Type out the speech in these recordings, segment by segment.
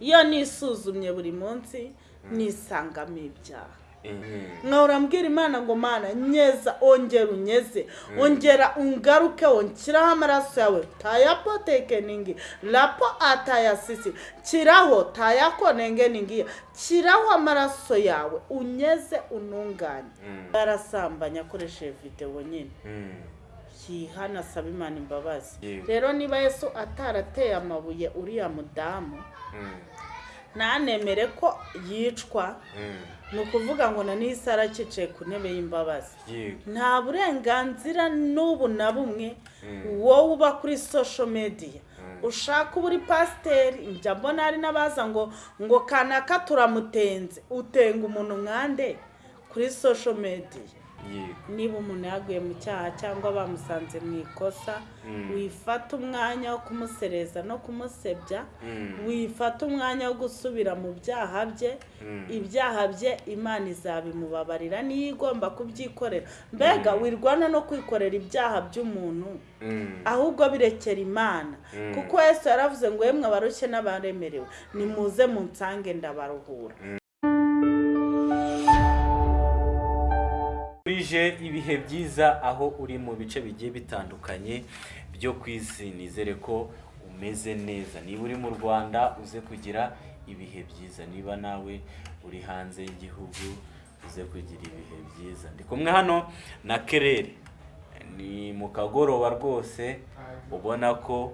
iyo nisuzumye buri munsi nisangamo ibyaha. Mhm. nkahora mbwira imana ngo mana nyeza ongera unyeze. Ongera ungaruke onshyiraho amaraso yawe. Tayapo tekeningi rapo atayasisi. Kiraho tayako nengeningiya kiraho amaraso yawe. Unyeze ununganye. Mm. yarasambanye akoresheje videwo nyine. Mm. Yihana asaba imana imbabazi rero niba yesu atarateye amabuye uriya mudamu Mm. ntanemere ko yicwa. Mm. ni ukuvuga ngo na n'isi arakicaye ku ntebe y'imbabazi. Nta burenganzira n'ubu na bumwe wowe uba kuri social media. Ushaka uba uri pasiteri njya mbona hari n'abaza ngo ngo kanaka turamutenze? Utenga umuntu nkande kuri social media. yego niba umuntu yaguye mu cyaha cyangwa bamusanze mu ikosa wifata umwanya wo kumusereza no kumusebya Mm. wifata umwanya wo gusubira mu byaha bye ibyaha bye imana izabimubabarira. Niyo igomba kubyikorera. Mbega wirwana no kwikorera ibyaha by'umuntu ahubwo birekera imana. Kuko yesu yaravuze ngo yemwe abarushye n'abaremerewe nimuze munsange ndabaruhura. Urije ibihe byiza aho uri mu bice bigiye bitandukanye byo ku isi. Nizere ko umeze neza. Niba uri mu rwanda uze kugira ibihe byiza. Niba nawe uri hanze y'igihugu uze kugira ibihe byiza. Ndi kumwe hano na kerere. Ni mu kagoroba rwose ubona ko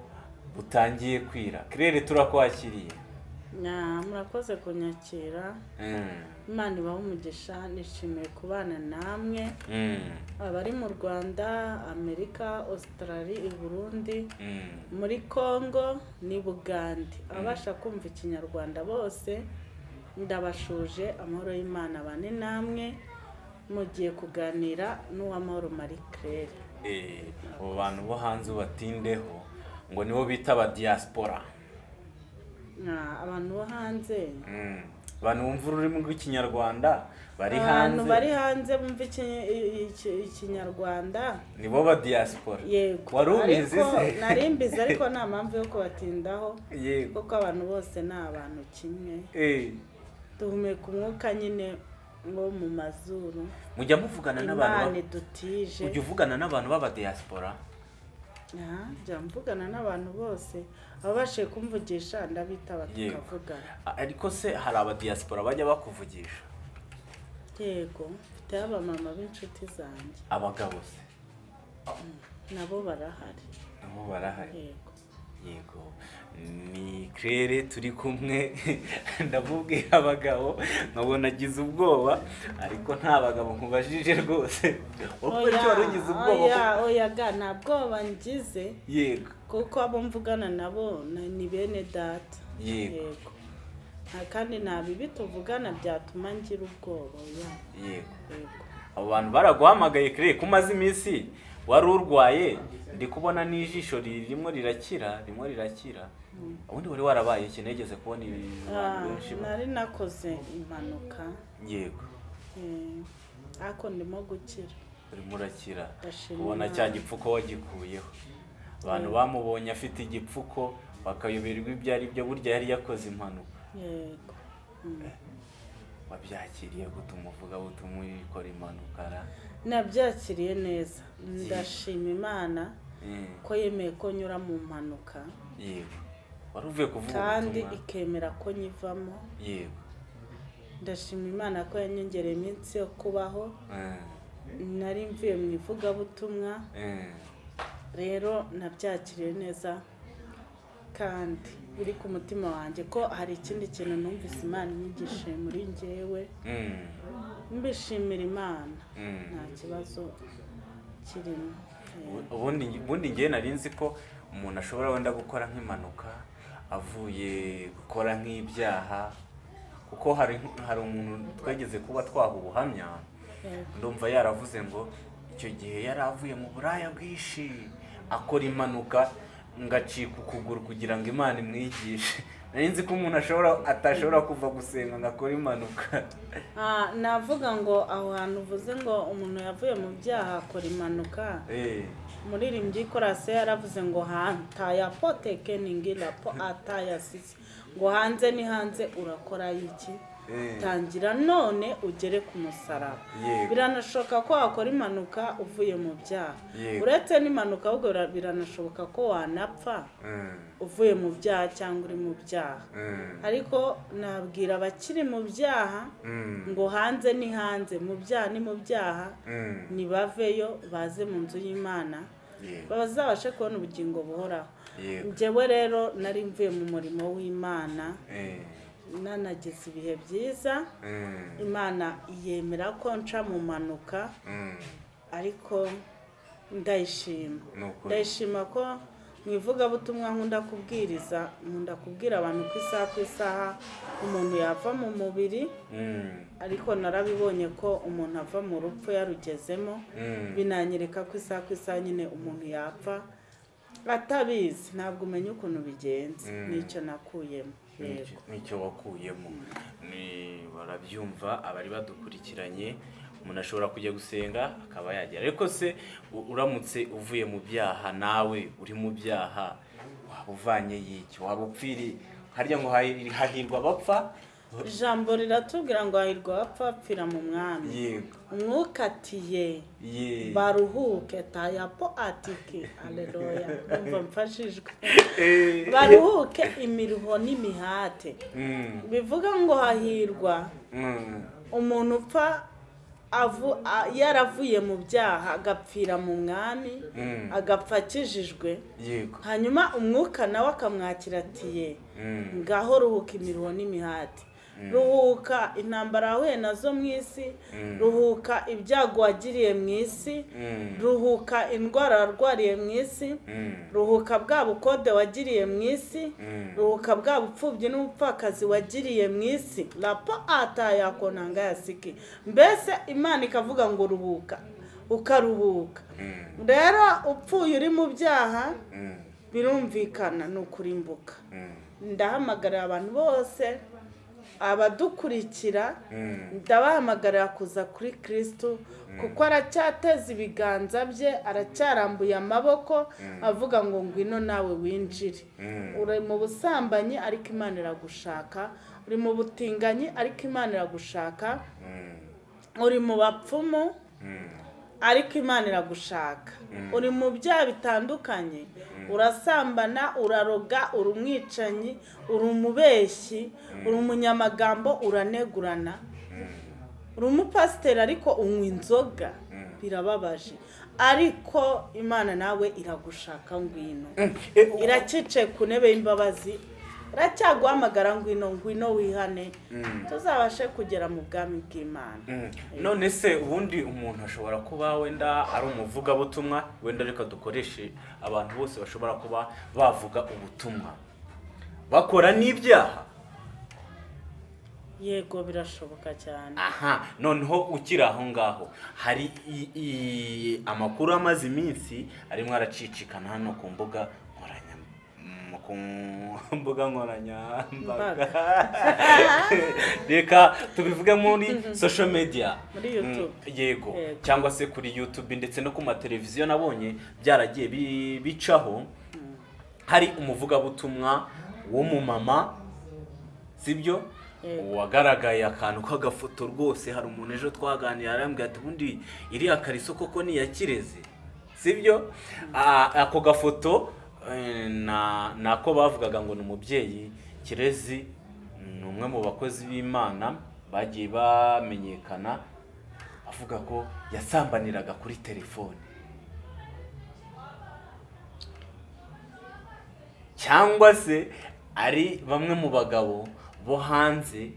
butangiye kwira. Kerere turakwakiriye. Murakoze kunyakira. Mm, imana ibaha umugisha nishimiye kubana namwe. Mm, abari mu rwanda amerika australia i burundi mm. muri congo ni bugande abasha kumva ikinyarwanda bose ndabashuje amahoro y'imana bane namwe mugiye kuganira n'uwamahoro marie claire. Eh, abo bantu bo hanze ubatindeho ngo nibo bita aba diaspora. Nya, abantu bo hanze. Mm. abantu bumva ururimi rw'ikinyarwanda bari abantu hanze. bari hanze bumva iki- iki- ikinyarwanda. Nibo ba diaspora. Yego. Wari ubizi se? nari mbizi ariko nta mpamvu yo kubatindaho. Yego. Kuko abantu bose ni abantu kimwe. Eh, duhumeka umwuka nyine wo mu mazuru. Mujya muvugana n'abantu idutije. Ujya uvugana n'abantu b'aba diaspora? Aha, njya mvugana n'abantu bose. Ababashije kumvugisha ndabitaba tukavugana ariko se hari aba diaspora bajya bakuvugisha? Yego mfite abamama b'inshuti zanjye. Abagabo se. Nabo barahari. Nabo barahari. Yego. Yego. Ni claire turi kumwe. Ndamubwira abagabo nkabona agize ubwoba ariko nta bagabo nkubajije rwose. Wowe icyo wari ugize ubwoba oya oya ga nta bwoba ngize. Yego. Kuko abo mvugana nabo na- ni bene data. Yego. kandi nta bibi tuvugana byatuma ngira ubwoba yego. Yego. Abo bantu baraguhamagaye claire ko umaze iminsi wari urwaye ndi kubona n'ijisho ririmo rirakira ririmo rirakira. Ubundi wari warabaye iki? Nigeze kubona Ah, abantu benshi ba- nari nakoze impanuka. Yego. Eh, ariko ndimo gukira. Urimo urakira. Ubona cya gipfuko wagikuyeho. Abantu Yego. bamubonye afite igipfuko bakayoberwa ibyo ari byo burya yari yakoze impanuka. Yego. Mm. wabyakiriye gutuma uvuga butuma ukora impanuka nabyakiriye neza. Ndashima imana ko yemeye ko nyura mu mpanuka. Kandi ikemera ko nyivamo. Ndashima imana ko yanyongereye iminsi yo kubaho. Nari mvuye mu ivugabutumwa. Rero nabyakiriye neza kandi biri ku mutima wanjye ko hari ikindi kintu numvise imana inyigishije muri njyewe. Mm, mbishimira imana mm. nta kibazo kirimo Eh, ubundi ngewe nari nzi ko umuntu ashobora wenda gukora nk'impanuka avuye gukora nk'ibyaha kuko hari umuntu twageze kuba twaha ubuhamya yego. ndumva yaravuze ngo icyo gihe yari avuye mu buraya bwinshi akora impanuka ngacika ukuguru kugira ngo imana imwigishe nari nzi ko umuntu ashobora atashobora kuva gusenga ngo akore impanuka. Ah, navuga ngo aho hantu uvuze ngo umuntu yavuye mu byaha akora impanuka. Eh, umuririmbyi korase yaravuze ngo hanta ya potekeningi rapo ataya sisi. Ngo hanze ni hanze urakora iki. Tangira none ugere ku musaraba biranashoboka ko wakora impanuka uvuye mu byaha uretse n'impanuka ahubwo bira- biranashoboka ko wanapfa Mm. uvuye mu byaha cyangwa uri mu byaha Mm. ariko nabwira abakiri mu byaha Mm. ngo hanze ni hanze mu byaha ni mu byaha Mm. nibaveyo baze mu nzu y'imana bazabashe kubona ubugingo buhoraho njyewe rero nari mvuye mu murimo w'imana Eh. Nanagize ibihe byiza. Mm. imana yemera ko nca mu mpanuka Mm. ariko ndayishima. Ndayishima ko mu ivugabutumwa nkunda kubwiriza nkunda kubwira abantu ku isaha ku isaha umuntu yava mu mubiri Mm. ariko narabibonye ko umuntu ava mu rupfu yarugezemo binanyereka ko isaha ku isaha nyine umuntu yapfa. Atabizi ntabwo umenya ukuntu bigenze. Nicyo nakuyemo. Nicyo- wakuyemo? Ni- barabyumva abari badukurikiranye umuntu ashobora kujya gusenga akaba yagera ariko se uramutse uvuye mu byaha nawe uri mu byaha waba uvanye y'iki waba upfiri? Harya ngo hahi- hahirwa abapfa? Ijambo riratubwira ngo hahirwa abapfa bapfira mu mwami. Yego. Umwuka atiye ye. Baruhuke tayapo atiki aleluya numva mfashijwe. Eh. baruhuke imiruho n'imihate. Mm, bivuga ngo hahirwa. Mm, umuntu upfa yaravuye mu byaha agapfira mu mwami Mm. agapfa akijijwe. Hanyuma umwuka nawe akamwakira atiye ngaho ruhuka imiruho n'imihati ruhuka intambara wahuye na zo mu isi Mm. ruhuka ibyago wagiriye mu isi mm, ruhuka indwara warwariye mu isi mm, ruhuka bwa bukode wagiriye mu isi mm. ruhuka bwa bupfubyi n'ubupfakazi wagiriye mu isi. Rapo atayakonanga yasiki mbese imana ikavuga ngo ruhuka ukaruhuka. Mm, rero upfuye uri mu byaha mm, birumvikana ni ukurimbuka mm, ndahamagarira abantu bose abadukurikira mm. ndabahamagarira kuza kuri kirisitu kuko aracyateza ibiganza bye aracyarambuye amaboko avuga ngo ngwino nawe winjire. Mm. uri mu busambanyi ariko imana iragushaka. Uri mu butinganyi ariko imana iragushaka. Mm, uri mu bapfumu mm, ariko imana iragushaka. Uri mu byaha bitandukanye urasambana uraroga uri umwicanyi uri umubeshyi uri umunyamagambo uranegurana. Uri umupasiteri ariko unywa inzoga. Birababaje. Ariko imana nawe iragushaka ngwino. Eh, iracicaye ku ntebe y'imbabazi. Iracyaguhamagara ngwino ngwino wihane. Tuzabashe kugera mu bwami bw'imana. Mm. none se ubundi umuntu ashobora kuba wenda ari umuvugabutumwa wenda reka dukoreshe abantu bose bashobora kuba bavuga ubutumwa. Bakora n'ibyaha. Yego birashoboka cyane. Aha noneho ukiri aho ngaho. Hari amakuru amaze iminsi arimo aracicikana hano ku mbuga mm, ku mbuga nkoranyambaga reka tubivuge muri social media. Mm, YouTube. yego. Cyangwa se kuri youtube ndetse no ku mateleviziyo nabonye byaragiye bi- bicaho. Hari umuvugabutumwa w'umumama sibyo? Wagaragaye akantu k'agafoto rwose hari umuntu ejo twaganira arambwira ati ubundi iriya kariso koko ni iya kirezi? Sibyo? Ah, ako gafoto ni ako bavugaga ngo ni umubyeyi kirezi ni umwe mu bakozi b'imana bagiye bamenyekana avuga ko yasambaniraga kuri telefone. Cyangwa se ari bamwe mu bagabo bo hanze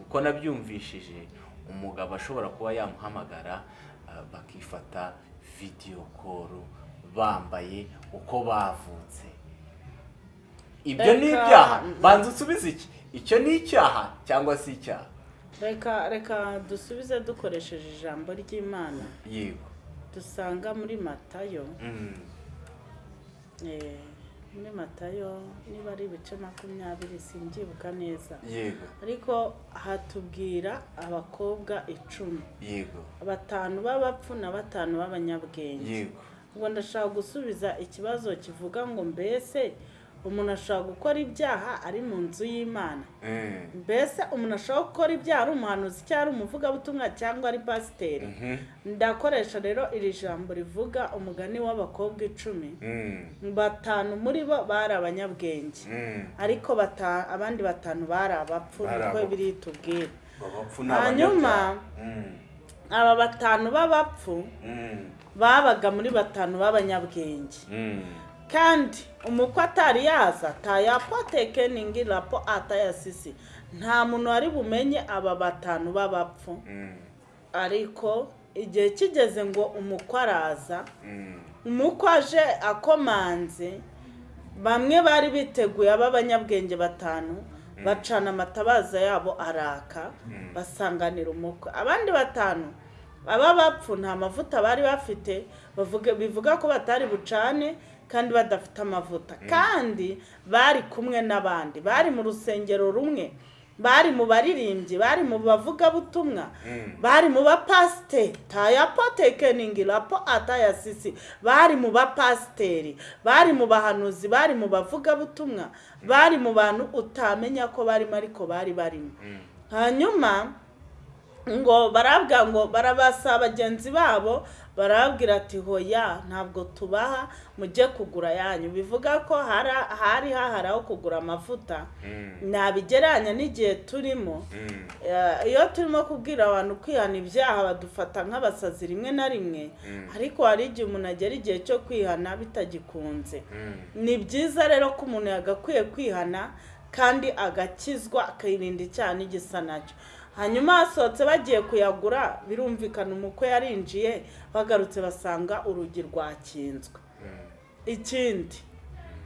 uko nabyumvishije umugabo ashobora kuba yamuhamagara ah, bakifata video call. Bambaye uko bavutse. Ibyo ni ibyaha banza usubize iki. Icyo ni icyaha cyangwa si icyaha? Reka reka dusubize dukoresheje ijambo ry'imana. Yego. Dusanga muri matayo. Mm, eh, muri matayo niba ari ibice makumyabiri simbyibuka neza. Yego. Ariko hatubwira abakobwa icumi. Yego. Batanu b'abapfu na batanu b'abanyabwenge. Yego. Ngo ndashaka gusubiza ikibazo kivuga ngo mbese umuntu ashobora gukora ibyaha ari mu nzu y'imana Mm. mbese umuntu ashobora gukora ibyaha ari umuhanuzi cyangwa ari umuvugabutumwa cyangwa ari pasiteri Mhm. ndakoresha rero iri jambo rivuga umugani w'abakobwa icumi Mm. batanu muri bo bari abanyabwenge Mm. ariko abandi batanu bari abapfu niko biri ni Hanyuma. Mm. aba batanu b'abapfu. Babaga muri batanu b'abanyabwenge Mm. kandi umukwe atari yaza tayapoteke ningi rapo atayasisi nta muntu wari bumenye aba batanu b'abapfu Mm. ariko igihe kigeze ngo umukwe araza Mm. umukwe aje akomanze bamwe bari biteguye ab'abanyabwenge batanu bacana amatabaza yabo araka basanganira umukwe abandi batanu aba bapfu nta mavuta bari bafite bivuga ko batari bucane kandi badafite amavuta. Kandi bari kumwe n'abandi. Bari mu rusengero rumwe bari mu baririmbyi bari mu bavugabutumwa Mm. bari mu bapasiteri. Tayapotekeningi rapo atayasisi bari mu bapasiteri bari mu bahanuzi bari mu bavugabutumwa bari mu bantu utamenya ko barimo ariko bari barimo. Mm. hanyuma ngo barabwira ngo barabasa bagenzi babo barababwira ati hoya ntabwo tubaha mujye kugura yanyu bivuga ko hari hahari aho kugura amavuta Mm. nabigereranya n'igihe turimo Mm. Iyo turimo kubwira abantu kwihana ibyaha badufata nk'abasazi rimwe na rimwe Mm. ariko hari igihe umuntu agera igihe cyo kwihana bitagikunze ni byiza rero ko umuntu yagakwiye kwihana kandi agakizwa akirinda icyaha n'igisa na cyo. Hanyuma hasohotse bagiye kuyagura birumvikana umukwe yarinjiye bagarutse basanga urugi rwakinzwe. Mm. ikindi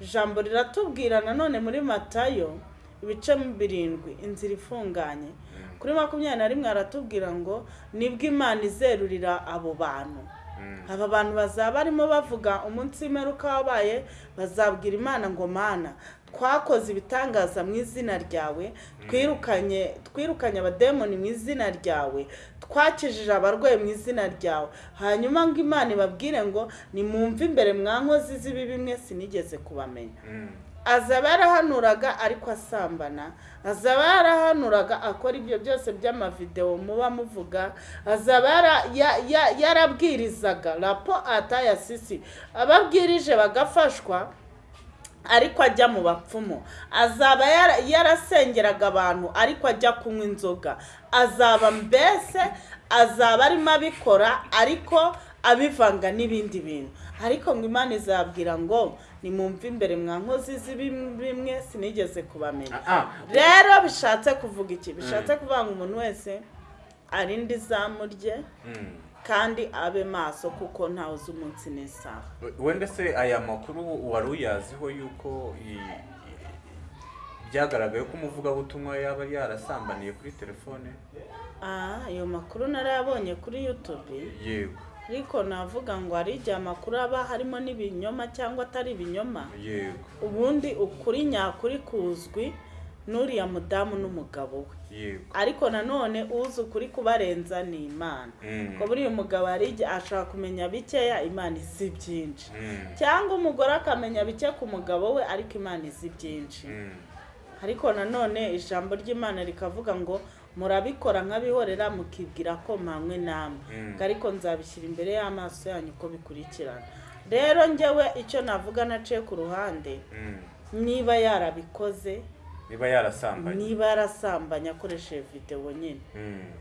ijambo riratubwira nanone muri matayo ibice birindwi inzira ifunganye. Kuri makumyabiri na rimwe haratubwira ngo ni bwo imana izerurira abo bantu. Mm. aba bantu bazaba barimo bavuga umunsi w'imperuka wabaye bazabwira imana ngo mana. Twakoze ibitangaza mu izina ryawe twirukanye twirukanye abademoni mu izina ryawe twakijije abarwayi mu izina ryawe. Hanyuma ngo imana ibabwire ngo nimwumve imbere mwa nkozi z'ibibi mwe sinigeze kubamenya. Mm. azaba yarahanuraga ariko asambana azaba yarahanuraga akora ibyo byose by'amavidewo muba muvuga azaba yara- ya- ya- yarabwirizaga. Rapo atayasisi ababwirije bagafashwa ariko ajya mu bapfumu. Azaba yara- yarasengeraga abantu ariko ajya kunywa inzoga. Azaba mbese azaba arimo abikora ariko abivanga n'ibindi bintu. Ariko ngo imana izabwira ngo nimumve imbere mwa nkozi z'ibimwe sinigeze kubamenya. Ah, ah. rero bishatse kuvuga iki? Bishatse kuvuga ngo umuntu wese arinde izamu rye. Mm. Kandi abe maso kuko ntawe uzi umunsi n'isaha. Wenda se aya makuru wari uyaziho yuko byagaragaye ko umuvugabutumwa yaba yarasambaniye kuri telefone? Ah, ayo makuru narayabonye kuri youtube. Yego. Ariko navuga ngo hari igihe amakuru aba harimo n'ibinyoma cyangwa atari ibinyoma. Yego. Ubundi ukuri nyakuri kuzwi n'uriya mudamu n'umugabo we. Ariko nanone uzi ukuri kubarenza ni imana. Mm. ko buriya umugabo ashobora kumenya bikeya imana izi byinshi. Mm. cyangwa umugore akamenya bike ku mugabo we ariko imana izi byinshi. Mm. ariko nanone ijambo ry'imana rikavuga ngo murabikora nk'abihorera mukibwira ko mpamwe namwe. Ariko nzabishyira imbere y'amaso yanyu uko bikurikirana. Rero njyewe icyo navuga naciye ku ruhande niba yarabikoze niba yarasambanye. Niba yarasambanye akoresheje videwo nyine. Mm.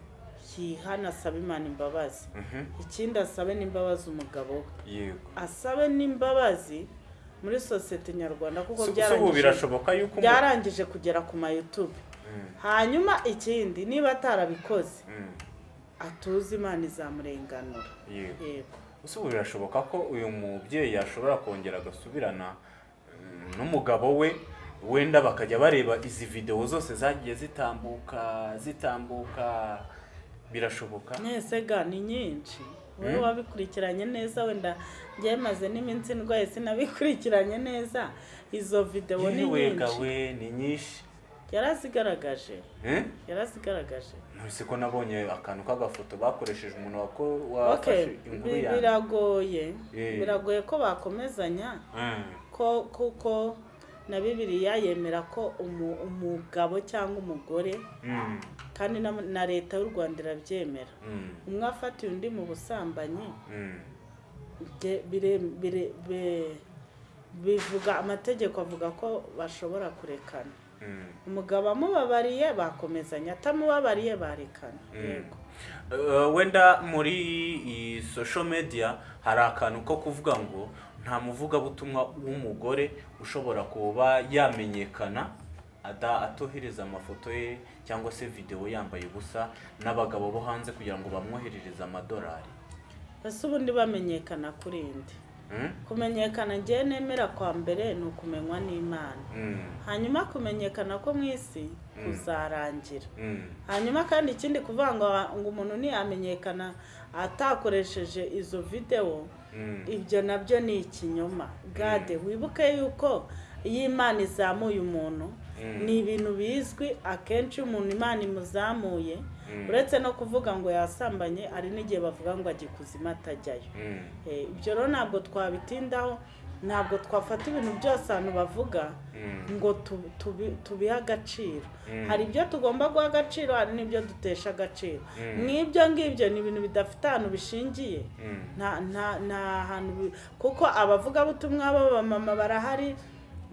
yihana asabe imana imbabazi. Mhm. ikindi asabe n'imbabazi umugabo we. Yego. Asabe n'imbabazi muri sosiyete nyarwanda kuko byarangije kugera ku ma YouTube. Mm. hanyuma ikindi niba atarabikoze Mm. atuze imana izamurenganura. Yego. Ubu birashoboka ko uyu mubyeyi yashobora kongera agasubirana mm, n'umugabo we wenda bakajya bareba izi videwo zose zagiye zitambuka zitambuka. Birashoboka? Mwese ga ni nyinshi. Wowe Mm. wabikurikiranye neza wenda njyewe maze n'iminsi ndwaye sinabikurikiranye neza izo videwo ni nyinshi. ni nyinshi. Yarazigaragaje. Eh? yarazigaragaje. Ntuzi ko nabonye akantu k'agafoto bakoresheje umuntu wafashe inkuru yanjye. biragoye. Eh. biragoye ko bakomezanya. Mm. ko kuko na bibiliya yemera ko umu- umugabo cyangwa umugore Mm, kandi na, leta y'u rwanda irabyemera. Mm, umwe afatiye undi mu busambanyi mm, bivuga amategeko avuga ko bashobora kurekana. Umugabo amubabariye bakomezanya. Atamubabariye barekana. Yego. Uh, wenda muri iyi social media hari akantu ko kuvuga ngo nta muvugabutumwa w'umugore ushobora kuba yamenyekana atohereza amafoto ye cyangwa se videwo yambaye ubusa n'abagabo bo hanze kugira ngo bamwoherereze amadolari ese ubundi bamenyekana kuri indi Mm? Kumenyekana ngewe nemera kwa mbere ni ukumenywa n'imana. Mm, hanyuma kumenyekana ko mu isi kuzarangira. Mm, hanyuma kandi ikindi kuvuga ngo umuntu ntiyamenyekana atakoresheje izo videwo mm, ibyo na byo ni ikinyoma. Gade wibuke yuko iyo imana izamuye umuntu Mm. ni ibintu bizwi akenshi umuntu imana imuzamuye Mm. Uretse no kuvuga ngo yasambanye hari n'igihe bavuga ngo ajya ikuzimu atajyayo. Mm, Eh, ibyo rero ntabwo twabitindaho ntabwo twafata ibintu byose abantu bavuga mm, ngo tu- tubi- tubihe agaciro. Mm. hari ibyo tugomba guha agaciro hari n'ibyo dutesha agaciro. Mm. n'ibyo ngibyo ni ibintu bidafite ahantu bishingiye. Mm, nta hantu kuko abavugabutumwa b'abamama barahari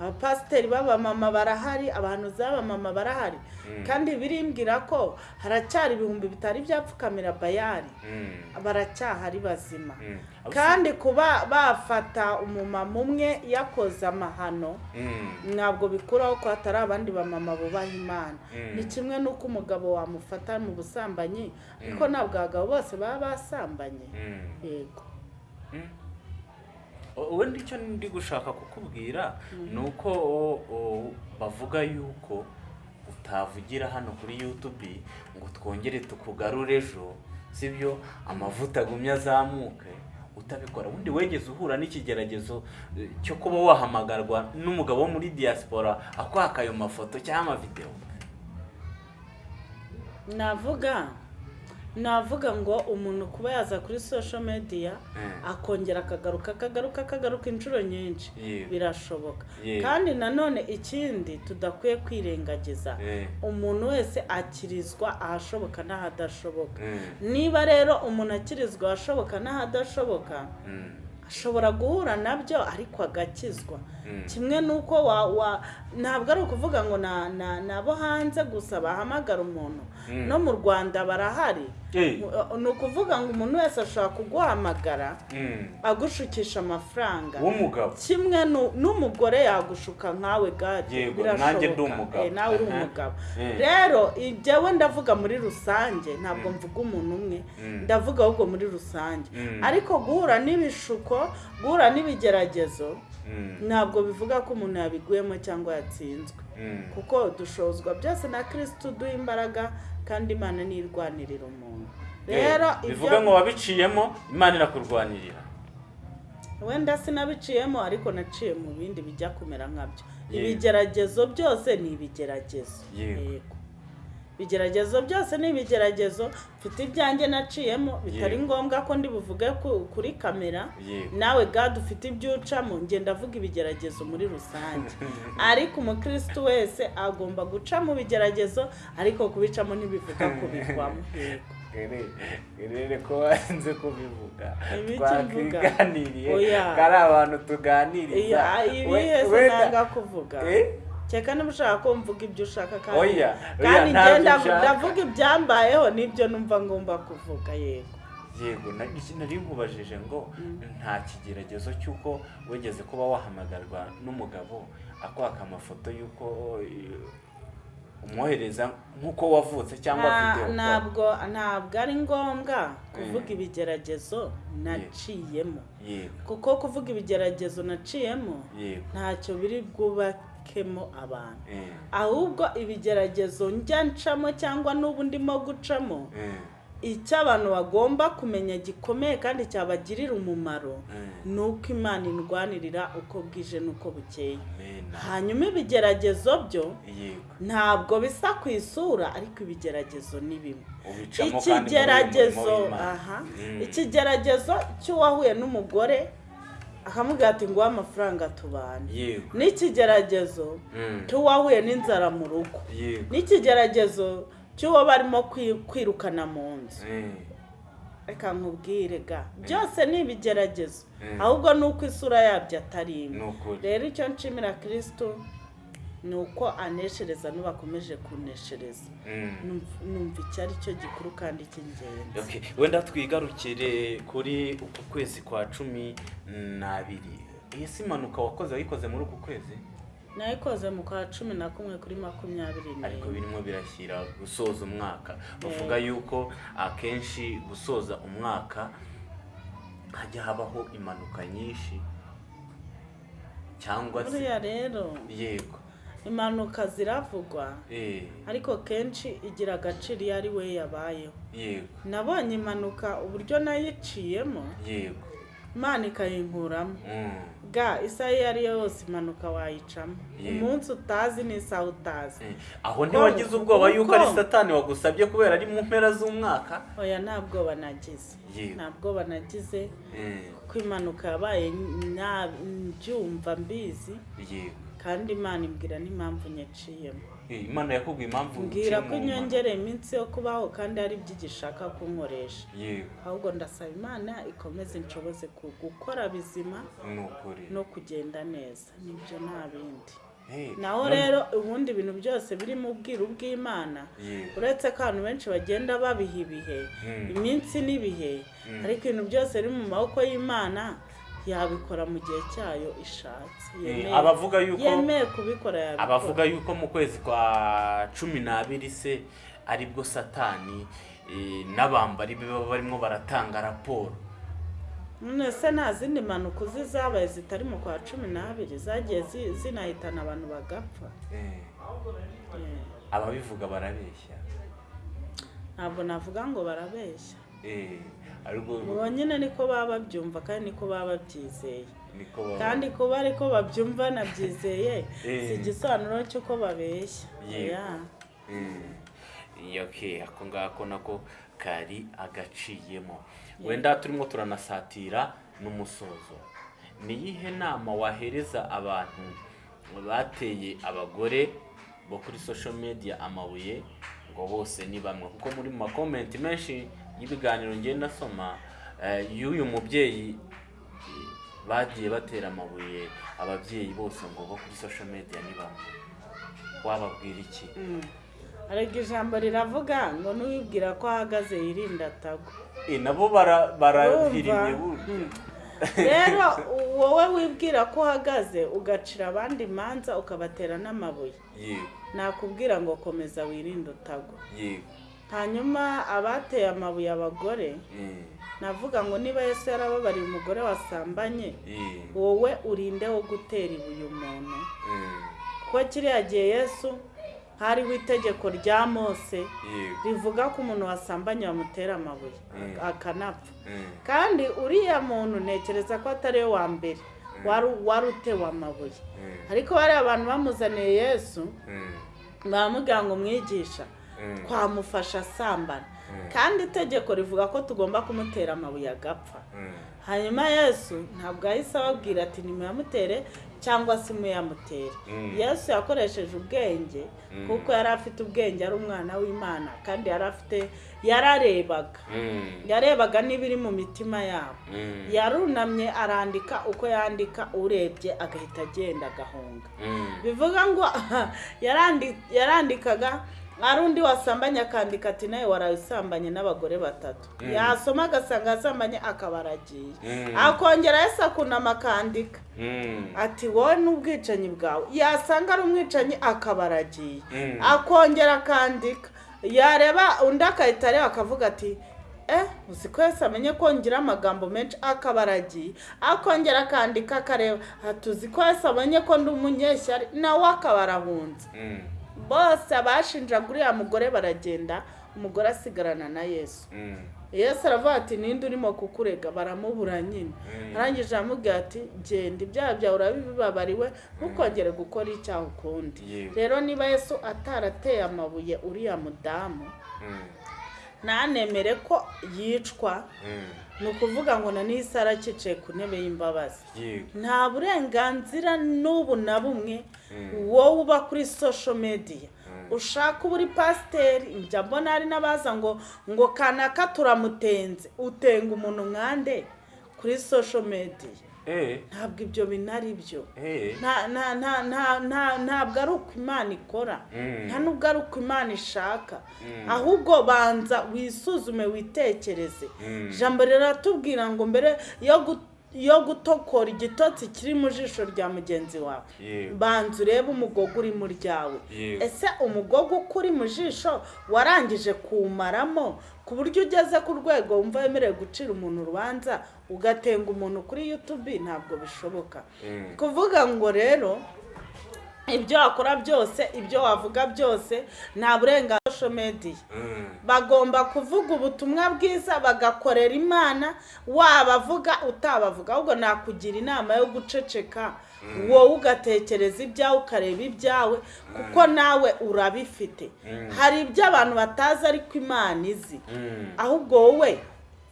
abapasiteri b'abamama barahari abahanuzi b'abamama barahari. Kandi birimbwira ko haracyari ibihumbi bitari byapfukamira bayari mm, baracyahari bazima. Mm. kandi kuba bafata umumama umwe yakoze amahano Mm, ntabwo bikuraho ko hatari abandi bamama bubaha imana. Mm. ni kimwe n'uko umugabo wamufata mu busambanyi ariko ntabwo abagabo bose baba basambanye. Mm. yego. Wenda icyo ndi gushaka kukubwira ni uko bavuga yuko utavugira hano kuri yutubi ngo twongere tukugarure ejo sibyo? Amavuta agumye azamuke utabikora. Ubundi wegeze uhura n'ikigeragezo eh, cyo kuba wahamagarwa n'umugabo wo muri diaspora akwaka ayo mafoto cyangwa amavidewo navuga navuga ngo umuntu kuba yaza kuri social media Mm. akongera akagaruka akagaruka akagaruka inshuro nyinshi birashoboka kandi nanone ikindi tudakwiye kwirengagiza Eh. umuntu wese akirizwa ahashoboka n'ahadashoboka Mm. niba rero umuntu akirizwa ahashoboka n'ahadashoboka Mm. Ashobora guhura na byo ariko agakizwa. Mm. kimwe n'uko wa wa ntabwo ari ukuvuga ngo na na ni abo hanze gusa bahamagara umuntu. Mm. no mu rwanda barahari. Mu- ni ukuvuga ngo umuntu wese ashobora kuguhamagara Mm. agushukisha amafaranga. Kimwe nu- n'umugore yagushuka nkawe Yego, birashoboka. Eh, nawe uri umugabo. Eh. rero ibyo ndavuga muri rusange ntabwo mvuga umuntu umwe. Ndavuga ahubwo muri rusange. Ariko guhura n'ibishuko guhura n'ibigeragezo. Mm. ntabwo bivuga ko umuntu yabiguyemo cyangwa yatsinzwe. Mm. kuko dushozwa byose na kirisitu duha imbaraga kandi imana ntirwanirira umuntu. Rero Eh, bivuga ngo wabiciyemo imana irakurwanirira wenda sinabiciyemo ariko naciye mu bindi bijya kumera nkabyo. Ibigeragezo byose ni ibigeragezo. Yego. Ibigeragezo byose ni ibigeragezo. Mfite ibyanjye naciyemo. Bitari ngombwa ko ndi buvuge ku- kuri kamera. Nawe gade ufite ibyo ucamo ngenda avuga ibigeragezo muri rusange. Ariko umukirisitu wese agomba guca mu bigeragezo ariko kubicamo ntibivuga kubigwamo Yego. rero ko warinze kubivuga. Twakiganiriye. ko ari abantu tuganiriza. Ibihe se nanga kuvuga. Eh? Cyeka niba ushaka ko mvuga ibyo ushaka kandi. Kandi ngenda ndavuga ibyambayeho n'ibyo numva ngomba kuvuga yego. Yego nari nkubajije ngo nta kigeragezo cy'uko wigeze kuba wahamagarwa n'umugabo akwaka amafoto y'uko eh, umwohereza nk'uko wavutse cyangwa videwo ntabwo ntabwo ari ngombwa kuvuga ibigeragezo naciyemo. Kuko kuvuga ibigeragezo naciyemo ntacyo biri bwubakemo abantu. Eh, ahubwo ibigeragezo njya ncamo cyangwa n'ubu ndimo gucamo eh, icyo abantu bagomba kumenya gikomeye kandi cyabagirira umumaro eh. ni uko imana indwanirira uko bwije n'uko bukeye. Hanyuma ibigeragezo byo ntabwo bisa ku isura ariko ibigeragezo ni bimwe. Ikigeragezo aha Mm. ikigeragezo cy'uwahuye n'umugore akamubwira ati nguhe amafaranga tubane. N'ikigeragezo Mm. cy'uwahuye n'inzara mu rugo. N'ikigeragezo cy'uwo barimo kwi- kwirukana mu nzu. Eh, reka nkubwire ga. Byose ni ibigeragezo. Mm. ahubwo ni uko isura yabyo atari imwe. Rero icyo nshimira kirisito ni uko aneshereza n'ubakomeje kuneshereza. Mm. Numva- icyo ari cyo gikuru kandi cy'ingenzi. Wenda twigarukire kuri uku kwezi kwa cumi n'abiri. Iyi si impanuka wakoze wayikoze muri uku kwezi? Nayikoze mu kwa cumi na kumwe kuri makumyabiri ariko n'imwe birimo birashyira gusoza umwaka. Bavuga yuko akenshi gusoza umwaka hajya habaho impanuka nyinshi cyangwa se buriya rero. Yego. Impanuka ziravugwa. Eh, ariko kenshi igira agaciro iyo ari we yabayeho. Nabonye impanuka uburyo nayiciyemo imana ikayinkuramo. Mm, ga isaha iyo ari yo yose impanuka wayicamo umunsi utazi n'isaha utazi. Eh. aho ntiwagize ubwoba yuko ari satani wagusabye kubera ari mu mpera z'umwaka. Oya nta bwoba nagize. Nta bwoba nagize Eh, ko impanuka yabaye nya- mbyumva mbizi. Yego. Kandi imana imbwira n'impamvu nyaciyemo. Eh, imana yakubwiye impamvu mbwira ko inyongereye iminsi yo kubaho kandi ari byo igishaka kunkoresha. Ahubwo ndasaba imana ikomeze inshoboze gukora bizima no kugenda neza. Nibyo nta bindi. Eh, naho rero ubundi ibintu byose biri mu bwiru bw'imana uretse ko abantu benshi bagenda babiha ibihe Mm. iminsi n'ibihe Mm. ariko ibintu byose biri mu maboko y'imana yabikora mu gihe cyayo ishatse. Eh, abavuga yuko yemeye kubikora yabikora. Abavuga yuko mu kwezi kwa cumi n'abiri se ari bwo satani eh, n'abambari be baba barimo baratanga raporo. Se nta zindi mpanuka uzi zabaye zitari mu kwa cumi n'abiri? Zagiye zi- zinahitana abantu bagapfa? Eh, ababivuga barabeshya. Ntabwo navuga ngo barabeshya. Ubu nyine niko baba babyumva kandi niko baba babyizeye. Kandi kuba ariko babyumva nabyizeye Eh. si igisobanuro cy'uko babeshya. Mm. okay ako ngako nako kari agaciyemo. Wenda turimo turanasatira n'umusozo. Ni iyihe nama wahereza abantu bateye abagore bo kuri social media amabuye? Ngo bose ni bamwe. Kuko muri mu makomenti menshi y'ibiganiro ngenda nasoma eh, y'uyu mubyeyi bagiye batera amabuye ababyeyi bose ngo bo kuri social media ni bamwe wababwira iki? Mm. ariko ijambo riravuga ngo n'uwibwira ko ahagaze yirinda atagwa Eh, nabo bara- barahirimye Urumva? burya rero wowe wibwira ko uhagaze ugacira abandi imanza ukabatera n'amabuye. Nakubwira ngo komeza wirinde utagwa yego. Hanyuma abateye amabuye abagore Eh, navuga ngo niba yesu yarababariye umugore wasambanye eh, wowe urinde wo gutera ibuye umuntu. Eh, kuko kiriya gihe yesu hariho itegeko rya mose rivuga ko umuntu wasambanye bamutera amabuye akanapfa. Eh, kandi uriya muntu ntekereza ko atari we wa mbere wari utewe amabuye. Eh, ariko bariya abantu bamuzaniye yesu eh, baramubwira ngo mwigisha eh, twamufasha asambana Mm. kandi itegeko rivuga ko tugomba kumutera amabuye agapfa. Eh, hanyuma yesu ntabwo yahise ababwira ati nimuyamutere cyangwa se muyamutere Mm. yesu yakoresheje ubwenge Mm. kuko yari afite ubwenge ari umwana w'imana kandi yari afite yararebaga. Mm, yarebaga n'ibiri mu mitima yabo. Mm, yarunamye arandika uko yandika urebye agahita agenda agahunga. Mm, bivuga ngo yarandi- yarandikaga ari undi wasambanye akandika ati nawe waraye usambanye n'abagore batatu. Mm. yasoma agasanga yasambanye akaba aragiye. Mm. akongera yese akunama akandika. Mm, ati wowe n'ubwicanyi bwawe. Yasanga ari umwicanyi akaba aragiye. Akongera akandika. Yareba undi agahita areba akavuga ati eh uzi ko yose amenye ko ngira amagambo menshi? Akaba aragiye. Akongera akandika akareba. Ati uzi ko yose amenye ko ndi umunyeshyari? Nawe akaba arahunze. Bose abashinjaga uriya mugore baragenda umugore asigarana na yesu. Mm, yesu aravuga ati ninde urimo kukurega? Baramubura nyine. Mm. arangije aramubwira ati genda ibyaha byawe urabibabariwe ntukongere gukora icyaha ukundi. Rero niba yesu atarateye amabuye uriya mudamu mm, ntanemere ko yicwa. Mm. ni ukuvuga ngo na n'isi arakicaye ku ntebe y'imbabazi. Nta burenganzira n'ubu na bumwe wowe uba kuri social media. Ushaka uba uri pasiteri njya mbona hari n'abaza ngo ngo kanaka turamutenze? Utenga umuntu nkande kuri social media. eh ntabwo ibyo bintu ari byo. Eh. Nta nta nta nta nta ntabwo ari uko imana ikora. Mm. nta nubwo ari uko imana ishaka. Ahubwo banza wisuzume witekereze. Mm. ijambo riratubwira ngo mbere yo yo gutokora igitotsi kiri mu jisho rya mugenzi wawe. Banza urebe umugogo uri mu ryawe. Ese umugogo uko uri mu jisho warangije kuwumaramo? Ku buryo ugeze ku rwego wumva wemerewe gucira umuntu urubanza ugatenga umuntu kuri yutubi ntabwo bishoboka Mm. kuvuga ngo rero ibyo wakora byose ibyo wavuga byose nta burenganzira social media Mm. bagomba kuvuga ubutumwa bwiza bagakorera imana wabavuga utabavuga ahubwo nakugira inama yo guceceka wowe ugatekereza ibyawe ukareba ibyawe kuko nawe urabifite. Hari ibyo abantu batazi ariko imana izi. Mm. ahubwo wowe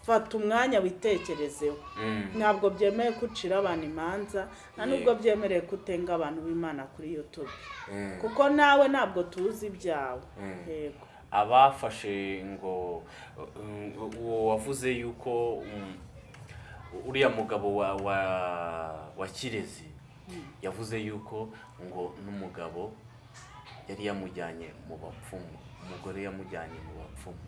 fata umwanya witekerezeho. Mm. ntabwo byemewe ko ucira abantu imanza nta nubwo byemerewe ko utenga abantu b'imana kuri youtube. Mm. kuko nawe ntabwo tuzi ibyawe. Mm. yego. Abafashe ngo uwo wavuze yuko um, uriya mugabo wa kirezi yavuze yuko ngo n'umugabo yari yamujyanye mu bapfumu umugore yamujyanye mu bapfumu.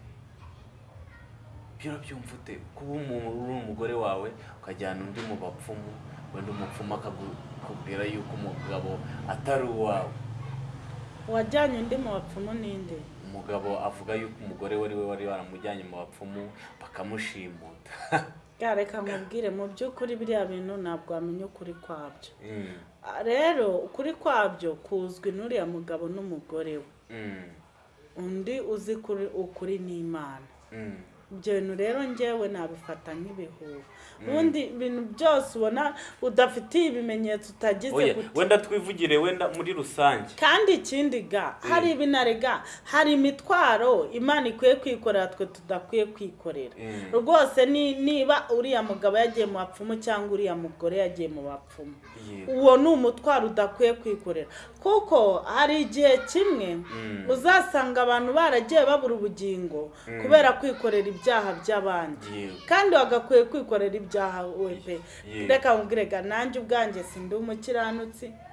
Urabyumva ute? Kuba umuntu uri umugore wawe ukajyana undi mu bapfumu wenda umupfumu akakubwira yuko umugabo atari uwawe. Wajyanye undi mu bapfumu ninde? Umugabo avuga yuko umugore we ari we wari waramujyanye mu bapfumu bakamushimuta reka nkubwire mu by'ukuri biriya bintu ntabwo wamenya ukuri kwabyo. Mm, rero ukuri kwabyo kuzwi n'uriya mugabo n'umugore we. Mm, undi uzi kuri ukuri n'imana. Mm, ibyo bintu rero ngewe nabifata nk'ibihuha. Ubundi ibintu byose ubona udafitiye ibimenyetso utagize gute. wenda twivugire wenda muri rusange. Kandi ikindi ga hari ibinarega hari imitwaro imana ikwiye kwikorera twe tudakwiye kwikorera. Mm. rwose ni niba uriya mugabo yagiye mu bapfumu cyangwa uriya mugore yagiye mu bapfumu uwo ni umutwaro udakwiye kwikorera. Kuko hari igihe kimwe Mm. uzasanga abantu baragiye babura ubugingo kubera kwikorera ibyaha by'abandi. Kandi wagakwiye kwikorera ibyaha we pe. Reka nkubwirega nanjye ubwanjye sindi umukiranutsi. Mm,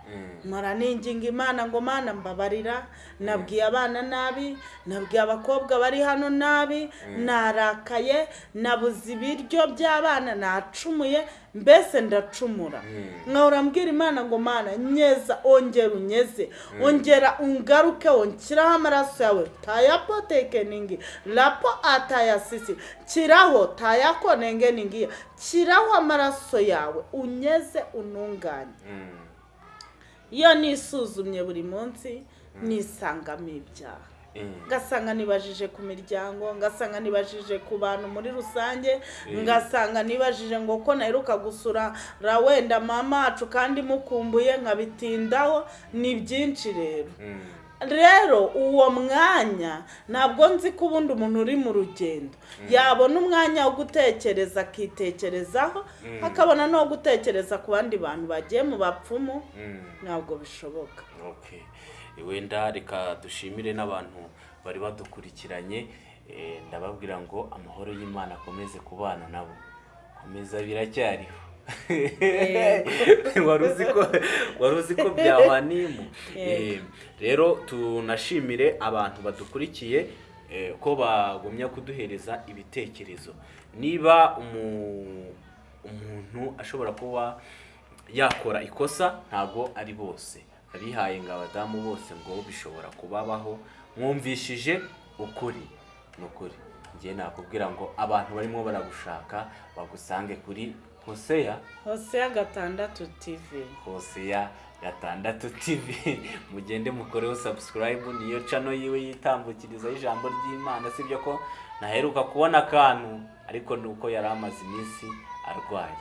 mpora ninginga imana ngo mana mbabarira. Nabwiye abana nabi nabwiye abakobwa bari hano nabi narakaye nabuze ibiryo by'abana nacumuye mbese ndacumura. Mm. nkahora mbwira imana ngo mana nyeza ongera unyeze. Ongera ungaruke wonshyiraho amaraso yawe. Tayapotekeningi rapo atayasisi. Kiraho tayakonengeningiya kiraho amaraso yawe. Unyeze ununganye. Mm, iyo nisuzumye buri munsi nisangamo ibyaha. Mm, ngasanga nibajije ku miryango ngasanga nibajije ku bantu muri rusange ngasanga nibajije ngo ko naheruka gusura ra wenda mama wacu kandi mukumbuye nkabitindaho ni byinshi rero. Mm, rero uwo mwanya ntabwo nzi ko ubundi umuntu uri mu rugendo. Yabona umwanya wo gutekereza akitekerezaho akabona no gutekereza ku bandi bantu bagiye mu bapfumu. Mm. ntabwo bishoboka. Wenda reka dushimire n'abantu bari badukurikiranye. Eh, ndababwira ngo amahoro y'imana akomeze kubana nabo. Komeza biracyariho. Wari uzi ko wari uzi ko byahwanimu Eh, rero tunashimire abantu badukurikiye eh, ko bagumya kuduhereza ibitekerezo. Niba umu- umuntu ashobora kuba yakora ikosa ntabwo ari bose. Abihaye ngo abadamu bose ngo bishobora kubabaho. Mwumvishije ukuri. Ni ukuri. Njye nakubwira ngo abantu barimo baragushaka bagusange kuri hoseya hoseya gatandatu tivi hoseya gatandatu tv mugende mukoreho subscribe niyo cano yiwe yitambukirizaho ijambo ry'imana sibyo ko naheruka kubona akantu ariko ni uko yari amaze iminsi arwaye.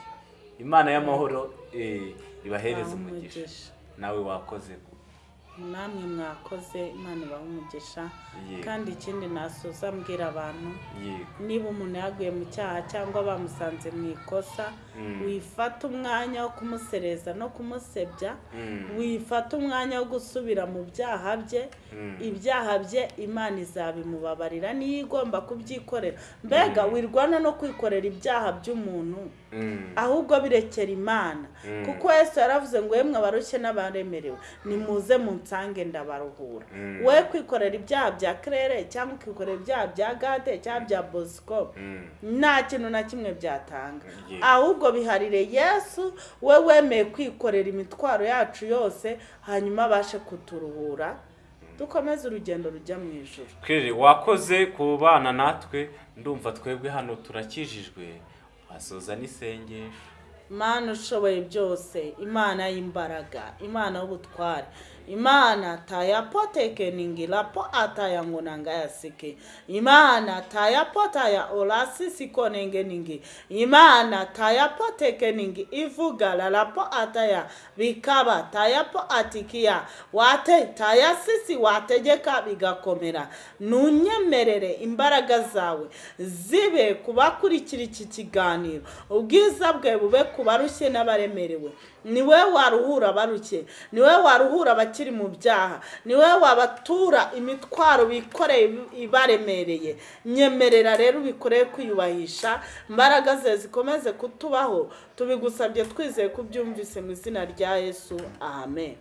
Imana y'amahoro eh, ibahereze umugisha. nawe wakoze namwe mwakoze imana ibaha umugisha. Kandi ikindi nasoza mbwira abantu niba umuntu yaguye mu cyaha cyangwa bamusanze mu ikosa. Wifata umwanya wo kumusereza no kumusebya Mm. wifata umwanya wo gusubira mu byaha bye Mm. ibyaha bye imana izabimubabarira niyo igomba kubyikorera mbega wirwana no kwikorera ibyaha by'umuntu Mm. ahubwo birekera imana Mm. kuko yesu yaravuze ngo yemwe abarushye n'abaremerewe nimuze munsange ndabaruhura Mm. we kwikorera ibyaha bya kerere cyangwa ukikorera ibyaha bya gade cyangwa bya bosco Mm. nta kintu na kimwe byatanga Yeah. Ahubwo biharire yesu we wemeye kwikorera imitwaro yacu yose hanyuma abashe kuturuhura. Dukomeze urugendo rujya mu ijoro Claire, wakoze kubana natwe ndumva twebwe hano turakijijwe wasoza n'isengesho. Imana ushoboye byose imana y'imbaraga imana y'ubutware. imana taya pote keningi la po ata ya ngonanga ya seke imana taya pota ya ola sisi konenge ningi. Imana taya pote keningi ivugala la po ata ya bikaba taya po atikia. Wate taya sisi wategeka bigakomera nunyemerere imbaraga zawe. Zibe kubakurikira iki kiganiro ubwiza bwe bube kubarushye n'abaremerewe ni we waruhura abarushye ni we waruhura abakiri mu byaha? Ni we wabatura imitwaro bikoreye ibaremereye? Nyemerera rero ubikoreye kwiyubahisha. Imbaraga ze zikomeze kutubaho. Tubigusabye twizeye ko ubyumvise mu izina rya yesu. Amen.